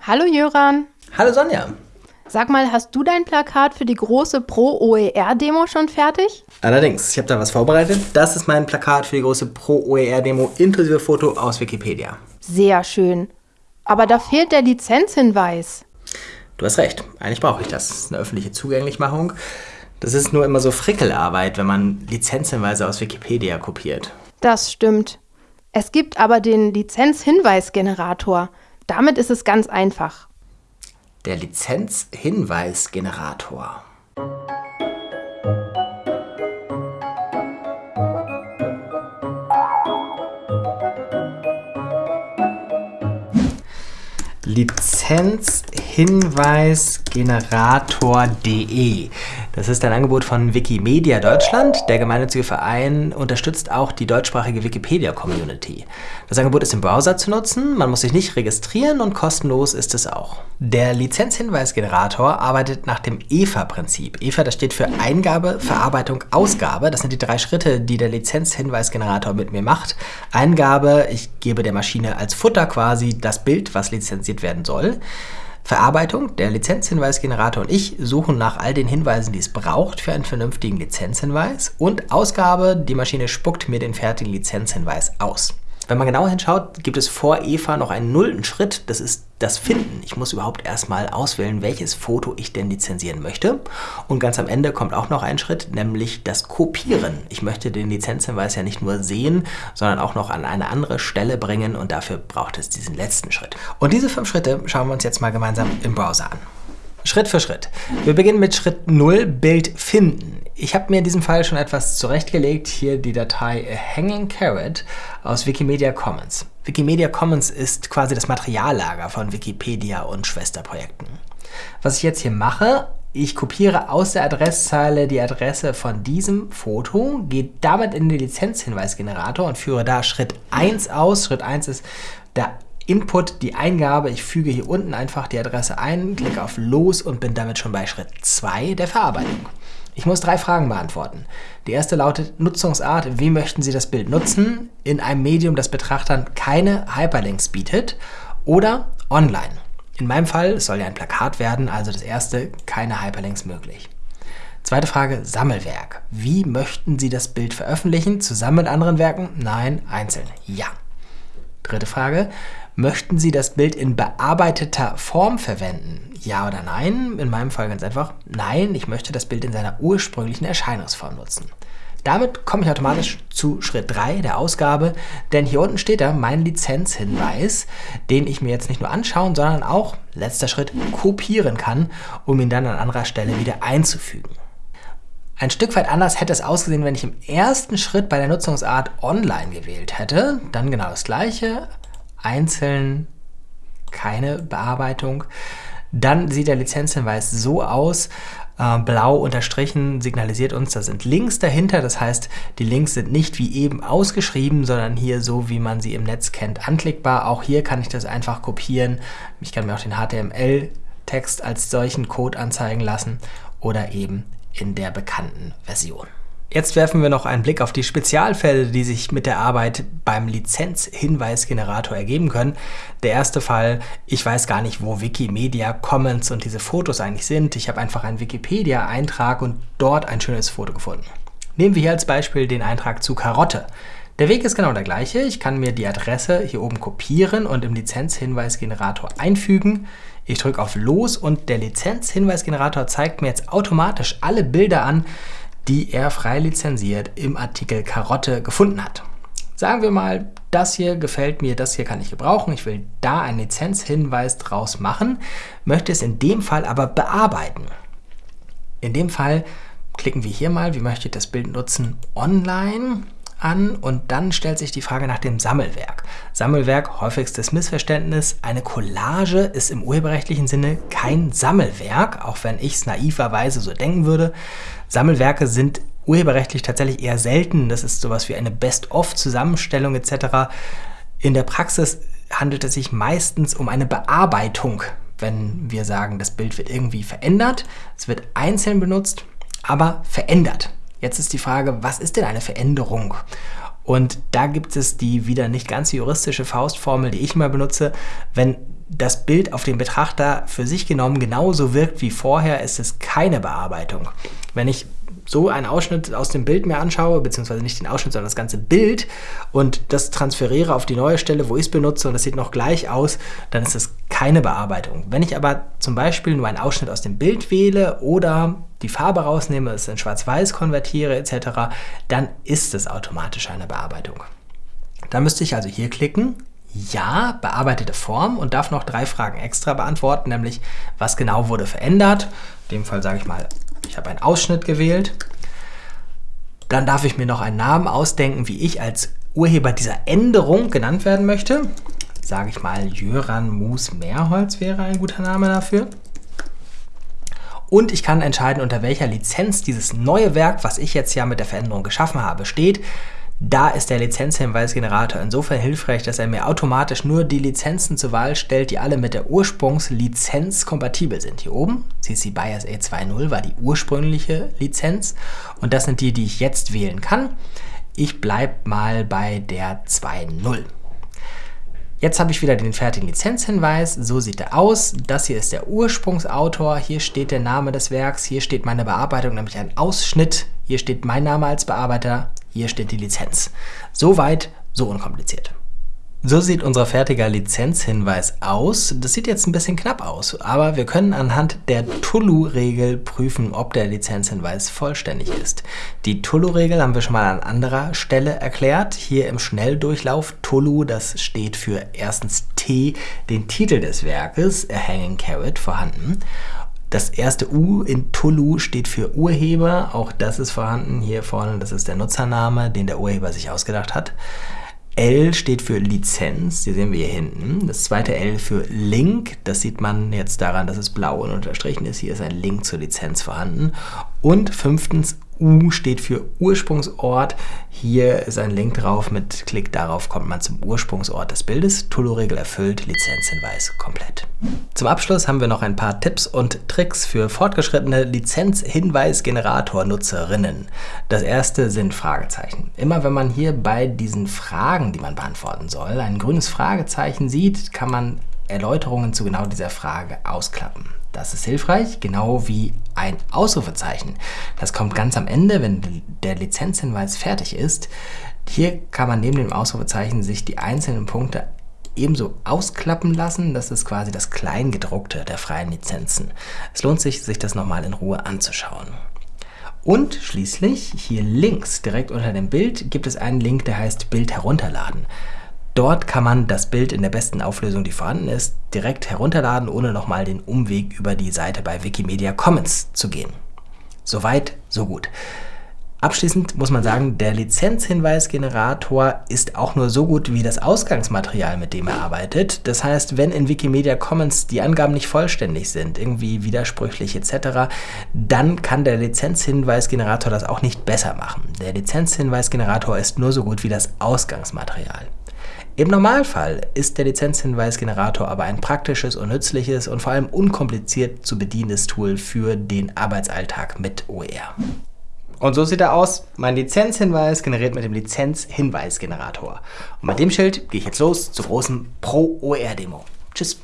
Hallo Jöran. Hallo Sonja. Sag mal, hast du dein Plakat für die große Pro-OER-Demo schon fertig? Allerdings, ich habe da was vorbereitet. Das ist mein Plakat für die große Pro-OER-Demo inklusive Foto aus Wikipedia. Sehr schön. Aber da fehlt der Lizenzhinweis. Du hast recht, eigentlich brauche ich das. Das ist eine öffentliche Zugänglichmachung. Das ist nur immer so Frickelarbeit, wenn man Lizenzhinweise aus Wikipedia kopiert. Das stimmt. Es gibt aber den Lizenzhinweisgenerator. Damit ist es ganz einfach der Lizenzhinweisgenerator. Lizenzhinweisgenerator.de. Das ist ein Angebot von Wikimedia Deutschland. Der gemeinnützige Verein unterstützt auch die deutschsprachige Wikipedia-Community. Das Angebot ist im Browser zu nutzen, man muss sich nicht registrieren und kostenlos ist es auch. Der Lizenzhinweisgenerator arbeitet nach dem EVA-Prinzip. EVA, das steht für Eingabe, Verarbeitung, Ausgabe. Das sind die drei Schritte, die der Lizenzhinweisgenerator mit mir macht. Eingabe, ich gebe der Maschine als Futter quasi das Bild, was lizenziert werden soll. Verarbeitung, der Lizenzhinweisgenerator und ich suchen nach all den Hinweisen, die es braucht für einen vernünftigen Lizenzhinweis. Und Ausgabe, die Maschine spuckt mir den fertigen Lizenzhinweis aus. Wenn man genauer hinschaut, gibt es vor Eva noch einen nullten Schritt, das ist das Finden. Ich muss überhaupt erstmal auswählen, welches Foto ich denn lizenzieren möchte. Und ganz am Ende kommt auch noch ein Schritt, nämlich das Kopieren. Ich möchte den Lizenzhinweis ja nicht nur sehen, sondern auch noch an eine andere Stelle bringen und dafür braucht es diesen letzten Schritt. Und diese fünf Schritte schauen wir uns jetzt mal gemeinsam im Browser an. Schritt für Schritt. Wir beginnen mit Schritt 0, Bild finden. Ich habe mir in diesem Fall schon etwas zurechtgelegt. Hier die Datei Hanging Carrot aus Wikimedia Commons. Wikimedia Commons ist quasi das Materiallager von Wikipedia und Schwesterprojekten. Was ich jetzt hier mache, ich kopiere aus der Adresszeile die Adresse von diesem Foto, gehe damit in den Lizenzhinweisgenerator und führe da Schritt 1 aus. Schritt 1 ist der Input, die Eingabe. Ich füge hier unten einfach die Adresse ein, klicke auf Los und bin damit schon bei Schritt 2 der Verarbeitung. Ich muss drei Fragen beantworten. Die erste lautet Nutzungsart. Wie möchten Sie das Bild nutzen? In einem Medium, das Betrachtern keine Hyperlinks bietet oder online. In meinem Fall, soll ja ein Plakat werden, also das erste, keine Hyperlinks möglich. Zweite Frage, Sammelwerk. Wie möchten Sie das Bild veröffentlichen? Zusammen mit anderen Werken? Nein, einzeln. Ja. Dritte Frage, möchten Sie das Bild in bearbeiteter Form verwenden? Ja oder nein? In meinem Fall ganz einfach, nein, ich möchte das Bild in seiner ursprünglichen Erscheinungsform nutzen. Damit komme ich automatisch zu Schritt 3 der Ausgabe, denn hier unten steht da mein Lizenzhinweis, den ich mir jetzt nicht nur anschauen, sondern auch, letzter Schritt, kopieren kann, um ihn dann an anderer Stelle wieder einzufügen. Ein Stück weit anders hätte es ausgesehen, wenn ich im ersten Schritt bei der Nutzungsart online gewählt hätte. Dann genau das gleiche, einzeln keine Bearbeitung. Dann sieht der Lizenzhinweis so aus, äh, blau unterstrichen signalisiert uns, da sind Links dahinter. Das heißt, die Links sind nicht wie eben ausgeschrieben, sondern hier so, wie man sie im Netz kennt, anklickbar. Auch hier kann ich das einfach kopieren. Ich kann mir auch den HTML-Text als solchen Code anzeigen lassen oder eben in der bekannten Version. Jetzt werfen wir noch einen Blick auf die Spezialfälle, die sich mit der Arbeit beim Lizenzhinweisgenerator ergeben können. Der erste Fall, ich weiß gar nicht, wo Wikimedia Commons und diese Fotos eigentlich sind. Ich habe einfach einen Wikipedia-Eintrag und dort ein schönes Foto gefunden. Nehmen wir hier als Beispiel den Eintrag zu Karotte. Der Weg ist genau der gleiche. Ich kann mir die Adresse hier oben kopieren und im Lizenzhinweisgenerator einfügen. Ich drücke auf Los und der Lizenzhinweisgenerator zeigt mir jetzt automatisch alle Bilder an, die er frei lizenziert im Artikel Karotte gefunden hat. Sagen wir mal, das hier gefällt mir, das hier kann ich gebrauchen, ich will da einen Lizenzhinweis draus machen, möchte es in dem Fall aber bearbeiten. In dem Fall klicken wir hier mal, wie möchte ich das Bild nutzen, online an und dann stellt sich die Frage nach dem Sammelwerk. Sammelwerk, häufigstes Missverständnis, eine Collage ist im urheberrechtlichen Sinne kein Sammelwerk, auch wenn ich es naiverweise so denken würde. Sammelwerke sind urheberrechtlich tatsächlich eher selten. Das ist sowas wie eine Best-of-Zusammenstellung etc. In der Praxis handelt es sich meistens um eine Bearbeitung, wenn wir sagen, das Bild wird irgendwie verändert. Es wird einzeln benutzt, aber verändert. Jetzt ist die Frage, was ist denn eine Veränderung? Und da gibt es die wieder nicht ganz juristische Faustformel, die ich immer benutze. Wenn das Bild auf den Betrachter für sich genommen genauso wirkt wie vorher, ist es keine Bearbeitung. Wenn ich so einen Ausschnitt aus dem Bild mir anschaue, beziehungsweise nicht den Ausschnitt, sondern das ganze Bild und das transferiere auf die neue Stelle, wo ich es benutze und das sieht noch gleich aus, dann ist es keine Bearbeitung. Wenn ich aber zum Beispiel nur einen Ausschnitt aus dem Bild wähle oder die Farbe rausnehme, es in Schwarz-Weiß konvertiere etc., dann ist es automatisch eine Bearbeitung. Da müsste ich also hier klicken, ja, bearbeitete Form und darf noch drei Fragen extra beantworten, nämlich was genau wurde verändert. In dem Fall sage ich mal, ich habe einen Ausschnitt gewählt. Dann darf ich mir noch einen Namen ausdenken, wie ich als Urheber dieser Änderung genannt werden möchte. Sage ich mal, Jöran Mus Mehrholz wäre ein guter Name dafür. Und ich kann entscheiden, unter welcher Lizenz dieses neue Werk, was ich jetzt ja mit der Veränderung geschaffen habe, steht. Da ist der Lizenzhinweisgenerator insofern hilfreich, dass er mir automatisch nur die Lizenzen zur Wahl stellt, die alle mit der Ursprungslizenz kompatibel sind. Hier oben, CC BIOS A2.0 war die ursprüngliche Lizenz und das sind die, die ich jetzt wählen kann. Ich bleibe mal bei der 2.0. Jetzt habe ich wieder den fertigen Lizenzhinweis. So sieht er aus. Das hier ist der Ursprungsautor. Hier steht der Name des Werks. Hier steht meine Bearbeitung, nämlich ein Ausschnitt. Hier steht mein Name als Bearbeiter. Hier steht die Lizenz. Soweit, so unkompliziert. So sieht unser fertiger Lizenzhinweis aus. Das sieht jetzt ein bisschen knapp aus, aber wir können anhand der Tulu-Regel prüfen, ob der Lizenzhinweis vollständig ist. Die Tulu-Regel haben wir schon mal an anderer Stelle erklärt. Hier im Schnelldurchlauf Tulu, das steht für erstens T, den Titel des Werkes, A Hanging Carrot, vorhanden. Das erste U in Tulu steht für Urheber, auch das ist vorhanden hier vorne, das ist der Nutzername, den der Urheber sich ausgedacht hat. L steht für Lizenz, die sehen wir hier hinten. Das zweite L für Link, das sieht man jetzt daran, dass es blau und unterstrichen ist. Hier ist ein Link zur Lizenz vorhanden. Und fünftens U steht für Ursprungsort. Hier ist ein Link drauf. Mit Klick darauf kommt man zum Ursprungsort des Bildes. Tulu-Regel erfüllt, Lizenzhinweis komplett. Zum Abschluss haben wir noch ein paar Tipps und Tricks für fortgeschrittene Lizenzhinweisgenerator-Nutzerinnen. Das erste sind Fragezeichen. Immer wenn man hier bei diesen Fragen, die man beantworten soll, ein grünes Fragezeichen sieht, kann man Erläuterungen zu genau dieser Frage ausklappen. Das ist hilfreich, genau wie ein Ausrufezeichen. Das kommt ganz am Ende, wenn der Lizenzhinweis fertig ist. Hier kann man neben dem Ausrufezeichen sich die einzelnen Punkte ebenso ausklappen lassen. Das ist quasi das Kleingedruckte der freien Lizenzen. Es lohnt sich, sich das nochmal in Ruhe anzuschauen. Und schließlich hier links, direkt unter dem Bild, gibt es einen Link, der heißt Bild herunterladen. Dort kann man das Bild in der besten Auflösung, die vorhanden ist, direkt herunterladen, ohne nochmal den Umweg über die Seite bei Wikimedia Commons zu gehen. Soweit, so gut. Abschließend muss man sagen, der Lizenzhinweisgenerator ist auch nur so gut wie das Ausgangsmaterial, mit dem er arbeitet. Das heißt, wenn in Wikimedia Commons die Angaben nicht vollständig sind, irgendwie widersprüchlich etc., dann kann der Lizenzhinweisgenerator das auch nicht besser machen. Der Lizenzhinweisgenerator ist nur so gut wie das Ausgangsmaterial. Im Normalfall ist der Lizenzhinweisgenerator aber ein praktisches und nützliches und vor allem unkompliziert zu bedienendes Tool für den Arbeitsalltag mit OER. Und so sieht er aus. Mein Lizenzhinweis generiert mit dem Lizenzhinweisgenerator. Und mit dem Schild gehe ich jetzt los zur großen Pro-OER-Demo. Tschüss.